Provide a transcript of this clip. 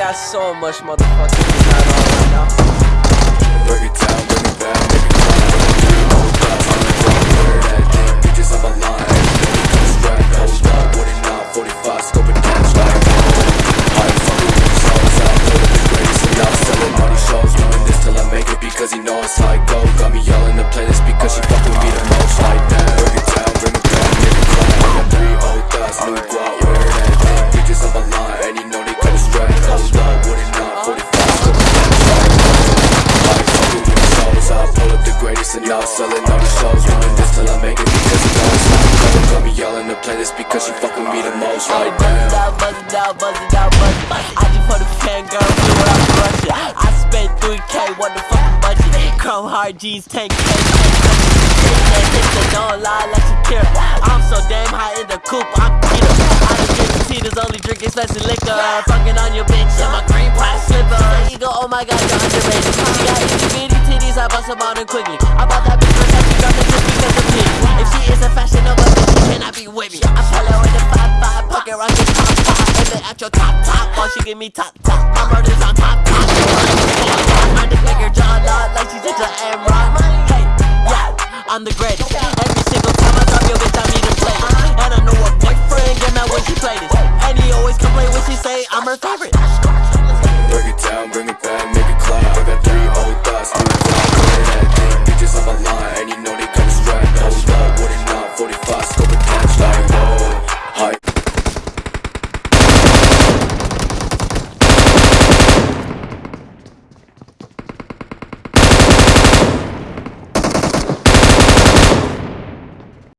so much motherfucking design on right now. Break it down, bring it back, make it clap. Hold up, I'm the front, wear that thing. Bitches on my line, no strap. Hold up, what it 45, scoping cash like I ain't fucking with these hoes, I know that the greatest and now selling all these shows. Doing this till I make it because he know it's like go. Got me yelling the playlist because she now selling all these shows. This till I make it because know it's like go. Got me yelling the playlist because she fuck with me the most like Buzz it out, buzz it out, buzz it out, buzz it I just put a fan girl, do what I'm. I spent 3k, what the fucking budget? Chrome Heart G's, 10k. Don't lie like Shakira. I'm so damn high in the coop, I'm Peter. I done drink Tito's, only drink expensive liquor. Fucking on your bitch in my green price slipper. Oh my god, you're underrated. She got I bust on her quickly. I bought that bitch first, she dropped it just because of me. If she is a fashion Nova, then she cannot be with me. I follow with the 5-5, pocket rocket top top. And then at your top top, while she give me top top. My murder's on top top. I just make her jaw lock like she's into M-Rock. Hey, yeah, I'm the greatest. Every single time I drop your bitch, I need a play. And I know her boyfriend get mad when she play this. And he always complain when she say I'm her favorite.